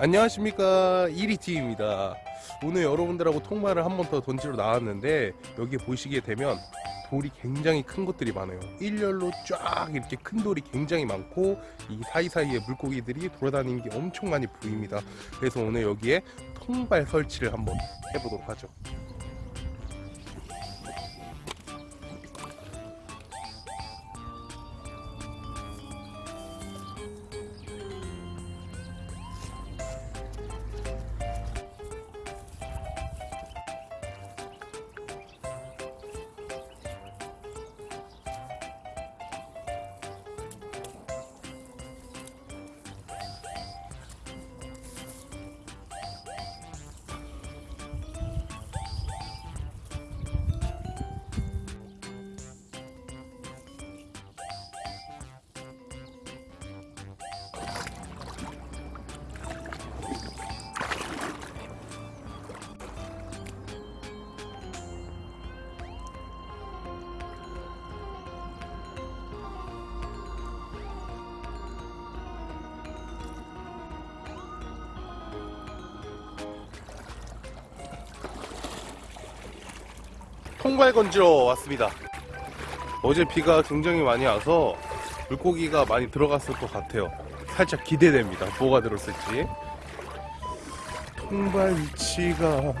안녕하십니까. 이리티입니다. 오늘 여러분들하고 통발을 한번 더 던지러 나왔는데 여기 보시게 되면 돌이 굉장히 큰 것들이 많아요. 일렬로 쫙 이렇게 큰 돌이 굉장히 많고 이 사이사이에 물고기들이 돌아다니는 게 엄청 많이 보입니다. 그래서 오늘 여기에 통발 설치를 한번 해보도록 하죠 통발 건지러 왔습니다. 어제 비가 굉장히 많이 와서 물고기가 많이 들어갔을 것 같아요. 살짝 기대됩니다. 뭐가 들었을지. 통발 위치가.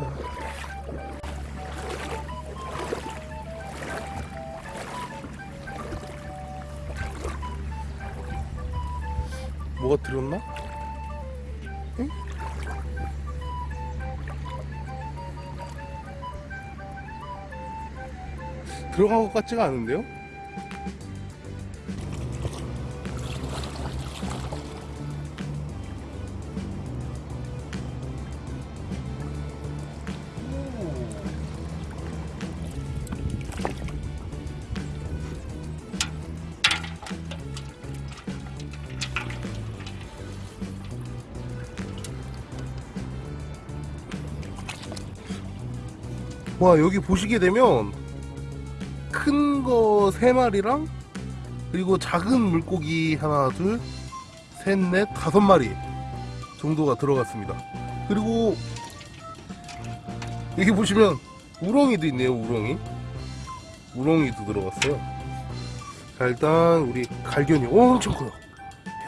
뭐가 들었나? 응? 들어간 것 같지가 않은데요? 와 여기 보시게 되면 큰 거 세 마리랑 그리고 작은 물고기 하나 둘 셋 넷 다섯 마리 정도가 들어갔습니다. 그리고 여기 보시면 우렁이도 있네요 우렁이. 우렁이도 들어갔어요. 자 일단 우리 갈견이 엄청 커요.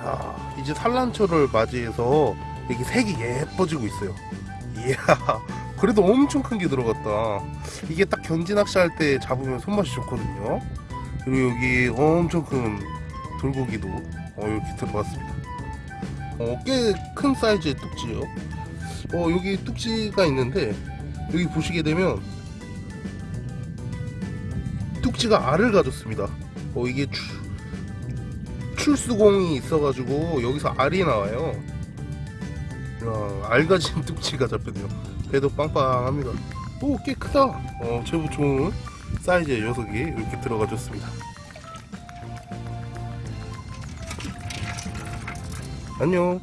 야 이제 산란초를 맞이해서 여기 색이 예뻐지고 있어요. 이야 그래도 엄청 큰 게 들어갔다. 이게 딱 견지 낚시할 때 잡으면 손맛이 좋거든요. 그리고 여기 엄청 큰 돌고기도 어, 이렇게 들어갔습니다. 어, 꽤 큰 사이즈의 뚝지요. 어, 여기 뚝지가 있는데 여기 보시게 되면 뚝지가 알을 가졌습니다. 어, 이게 추, 출수공이 있어가지고 여기서 알이 나와요. 야, 알 가진 뚝지가 잡혔네요 배도 빵빵합니다. 오 꽤 크다. 어 제법 좋은 사이즈의 녀석이 이렇게 들어가 줬습니다. 안녕